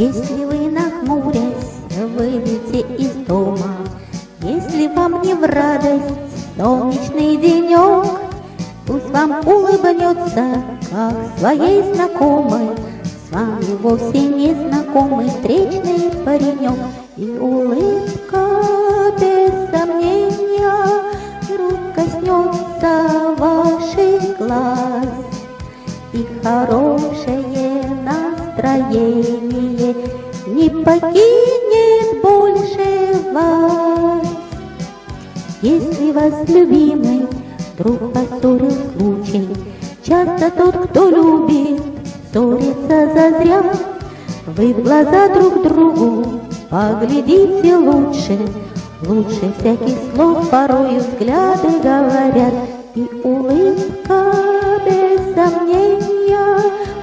Если вы нахмурясь выйдете из дома, Если вам не в радость солнечный денек, Пусть вам улыбнется, как своей знакомой, С вами вовсе не знакомый встречный паренек, И улыбка без сомнения Вдруг коснется ваших глаз, И хорошее настроение покинет больше вас. Если вас любимый Друг поссорил случай, часто тот, кто любит, ссорится зазря. Вы в глаза друг другу поглядите лучше, Лучше всяких слов порою взгляды говорят, И улыбка без сомнения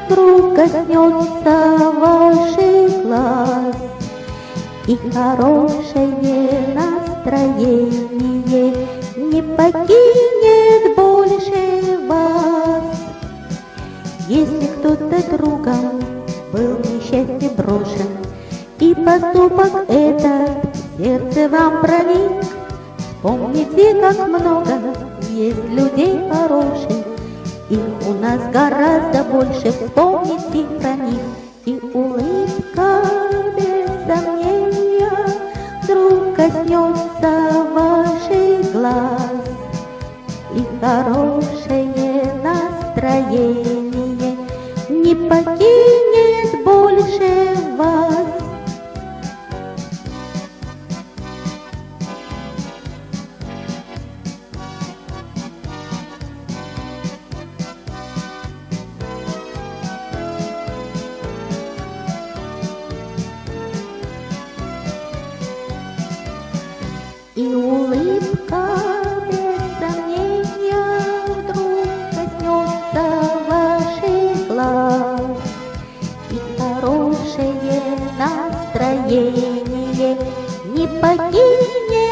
Вдруг коснется ваших глаз. И хорошее настроение не покинет больше вас. Если кто-то другом был несчастье брошен, И поступок этот сердце вам проник, Помните, как много есть людей хороших, Их у нас гораздо больше, вспомните про них, коснется ваших глаз и хорошее настроение не покинет больше вас. И улыбка без сомнения вдруг коснется ваших глаз. И хорошее настроение не покинет.